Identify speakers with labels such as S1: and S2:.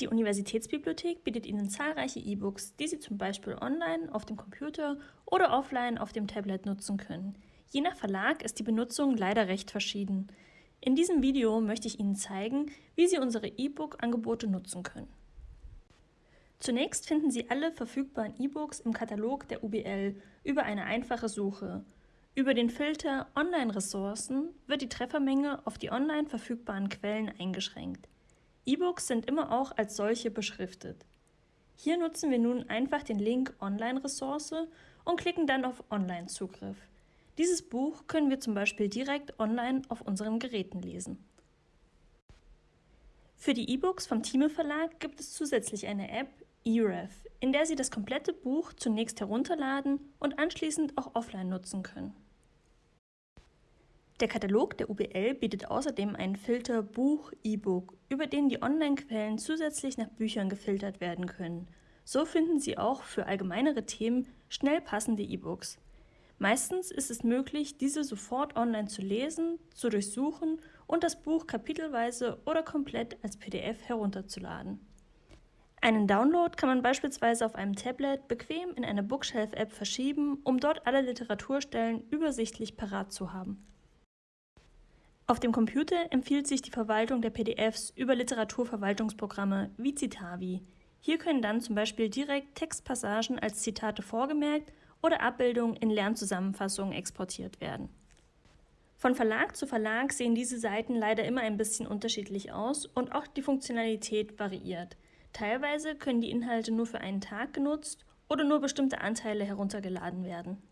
S1: Die Universitätsbibliothek bietet Ihnen zahlreiche E-Books, die Sie zum Beispiel online, auf dem Computer oder offline auf dem Tablet nutzen können. Je nach Verlag ist die Benutzung leider recht verschieden. In diesem Video möchte ich Ihnen zeigen, wie Sie unsere E-Book-Angebote nutzen können. Zunächst finden Sie alle verfügbaren E-Books im Katalog der UBL über eine einfache Suche. Über den Filter Online-Ressourcen wird die Treffermenge auf die online verfügbaren Quellen eingeschränkt. E-Books sind immer auch als solche beschriftet. Hier nutzen wir nun einfach den Link Online-Ressource und klicken dann auf Online-Zugriff. Dieses Buch können wir zum Beispiel direkt online auf unseren Geräten lesen. Für die E-Books vom Thieme Verlag gibt es zusätzlich eine App, eRef, in der Sie das komplette Buch zunächst herunterladen und anschließend auch offline nutzen können. Der Katalog der UBL bietet außerdem einen Filter Buch-E-Book, über den die Online-Quellen zusätzlich nach Büchern gefiltert werden können. So finden Sie auch für allgemeinere Themen schnell passende E-Books. Meistens ist es möglich, diese sofort online zu lesen, zu durchsuchen und das Buch kapitelweise oder komplett als PDF herunterzuladen. Einen Download kann man beispielsweise auf einem Tablet bequem in eine Bookshelf-App verschieben, um dort alle Literaturstellen übersichtlich parat zu haben. Auf dem Computer empfiehlt sich die Verwaltung der PDFs über Literaturverwaltungsprogramme wie Citavi. Hier können dann zum Beispiel direkt Textpassagen als Zitate vorgemerkt oder Abbildungen in Lernzusammenfassungen exportiert werden. Von Verlag zu Verlag sehen diese Seiten leider immer ein bisschen unterschiedlich aus und auch die Funktionalität variiert. Teilweise können die Inhalte nur für einen Tag genutzt oder nur bestimmte Anteile heruntergeladen werden.